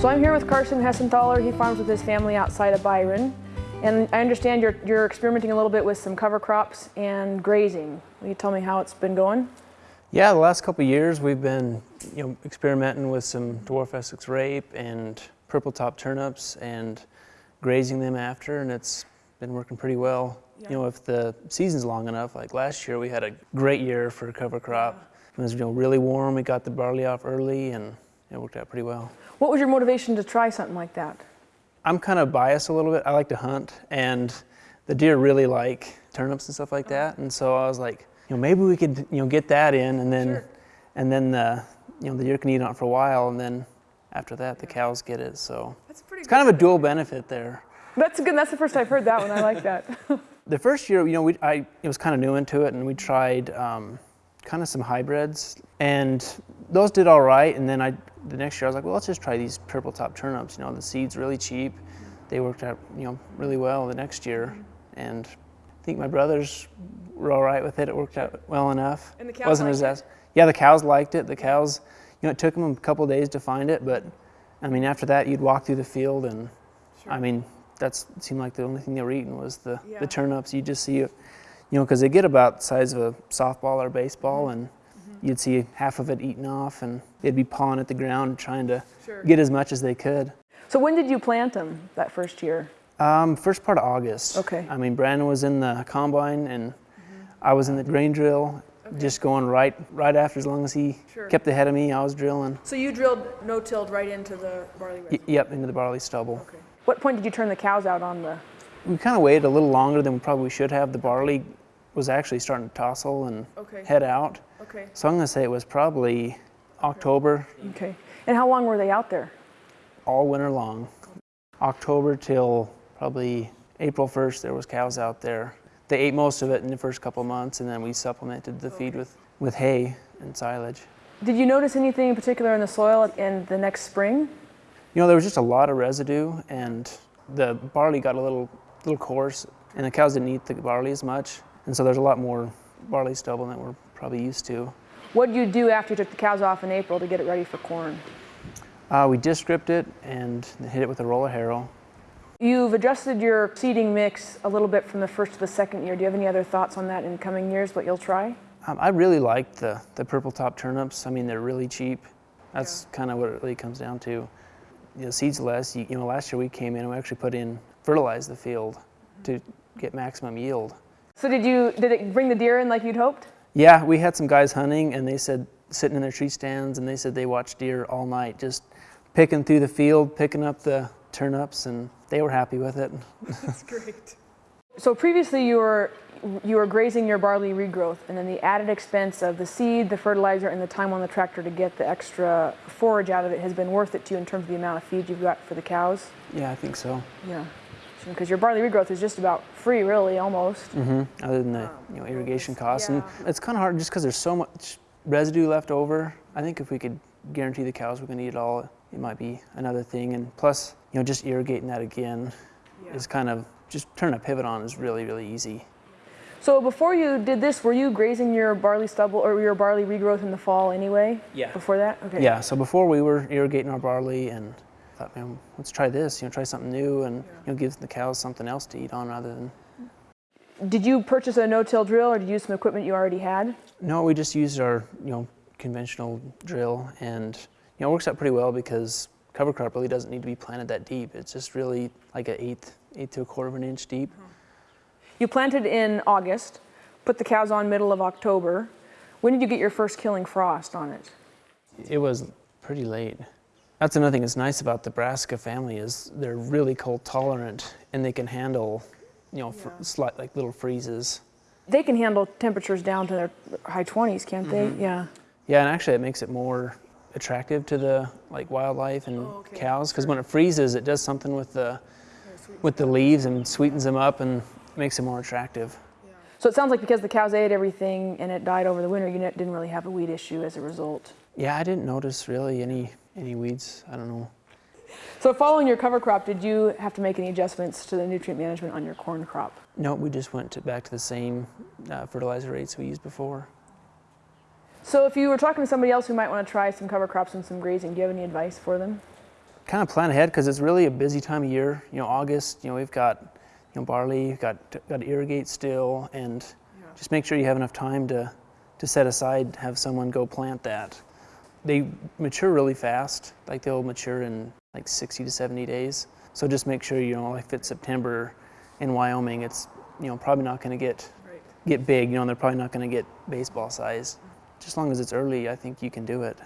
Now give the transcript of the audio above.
So I'm here with Carson Hessenthaler. He farms with his family outside of Byron. And I understand you're, you're experimenting a little bit with some cover crops and grazing. Will you tell me how it's been going? Yeah, the last couple years we've been you know, experimenting with some dwarf Essex rape and purple top turnips and grazing them after and it's been working pretty well. Yeah. You know, if the season's long enough, like last year we had a great year for cover crop. Yeah. It was you know, really warm, we got the barley off early and it worked out pretty well. What was your motivation to try something like that? I'm kind of biased a little bit. I like to hunt, and the deer really like turnips and stuff like that. And so I was like, you know, maybe we could, you know, get that in, and then, sure. and then, the, you know, the deer can eat on it for a while, and then after that, the cows get it. So it's kind of a dual benefit there. That's good. That's the first I've heard that one. I like that. the first year, you know, we, I it was kind of new into it, and we tried um, kind of some hybrids, and those did all right. And then I the next year I was like, well, let's just try these purple top turnips. You know, the seed's really cheap. They worked out, you know, really well the next year. Mm-hmm. And I think my brothers were all right with it. It worked out well enough. And the cows Wasn't as it? Yeah, the cows liked it. The cows, you know, it took them a couple days to find it, but I mean, after that, you'd walk through the field and, sure. I mean, that seemed like the only thing they were eating was the, yeah. the turnips. You just see, you know, because they get about the size of a softball or baseball, mm -hmm. and you'd see half of it eaten off and they'd be pawing at the ground trying to sure. get as much as they could. So when did you plant them that first year? Um, first part of August. Okay. I mean, Brandon was in the combine and mm -hmm. I was in the grain drill, okay. just going right right after as long as he sure. kept ahead of me, I was drilling. So you drilled no-tilled right into the barley yep, into the barley stubble. Okay. What point did you turn the cows out on the? We kind of waited a little longer than we probably should have. The barley was actually starting to tossle and okay. head out. Okay. So I'm going to say it was probably October. Okay. And how long were they out there? All winter long. October till probably April 1st, there was cows out there. They ate most of it in the first couple months, and then we supplemented the okay. feed with, with hay and silage. Did you notice anything in particular in the soil in the next spring? You know, there was just a lot of residue, and the barley got a little, little coarse, and the cows didn't eat the barley as much. And so there's a lot more barley stubble than we're probably used to. What did you do after you took the cows off in April to get it ready for corn? Uh, we disc ripped it and hit it with a roller harrow. You've adjusted your seeding mix a little bit from the first to the second year. Do you have any other thoughts on that in coming years, what you'll try? Um, I really like the, the purple top turnips. I mean, they're really cheap. That's yeah. kind of what it really comes down to. You know, seeds less, you, you know, last year we came in and we actually put in, fertilize the field to get maximum yield. So did you, did it bring the deer in like you'd hoped? Yeah, we had some guys hunting and they said, sitting in their tree stands and they said they watched deer all night just picking through the field, picking up the turnips and they were happy with it. That's great. So previously you were, you were grazing your barley regrowth and then the added expense of the seed, the fertilizer, and the time on the tractor to get the extra forage out of it has been worth it to you in terms of the amount of feed you've got for the cows? Yeah, I think so. Yeah because your barley regrowth is just about free, really, almost. Mm -hmm. Other than the um, you know irrigation costs, yeah. and it's kind of hard just because there's so much residue left over. I think if we could guarantee the cows we're going to eat it all, it might be another thing. And plus, you know, just irrigating that again yeah. is kind of just turning a pivot on is really really easy. So before you did this, were you grazing your barley stubble or your barley regrowth in the fall anyway? Yeah. Before that? Okay. Yeah, so before we were irrigating our barley and thought, man, let's try this, you know, try something new and you know, give the cows something else to eat on rather than. Did you purchase a no-till drill or did you use some equipment you already had? No, we just used our, you know, conventional drill and, you know, it works out pretty well because cover crop really doesn't need to be planted that deep. It's just really like an eighth, eighth to a quarter of an inch deep. You planted in August, put the cows on middle of October. When did you get your first killing frost on it? It was pretty late. That's another thing that's nice about the brassica family is they're really cold tolerant and they can handle, you know, yeah. slight like little freezes. They can handle temperatures down to their high 20s, can't mm -hmm. they? Mm-hmm. Yeah. Yeah, and actually it makes it more attractive to the like wildlife and oh, okay. cows because sure. when it freezes, it does something with the with the leaves and sweetens them up and makes them more attractive. So it sounds like because the cows ate everything and it died over the winter, you didn't really have a weed issue as a result. Yeah, I didn't notice really any any weeds, I don't know. So following your cover crop, did you have to make any adjustments to the nutrient management on your corn crop? No, we just went to, back to the same uh, fertilizer rates we used before. So if you were talking to somebody else who might want to try some cover crops and some grazing, do you have any advice for them? kind of plan ahead because it's really a busy time of year. You know, August. You know, we've got you know barley, you've got got to irrigate still, and just make sure you have enough time to to set aside, have someone go plant that. They mature really fast. Like they'll mature in like 60 to 70 days. So just make sure you know, if it's September in Wyoming, it's you know probably not going to get Right. get big. You know, they're probably not going to get baseball size. Just as long as it's early, I think you can do it.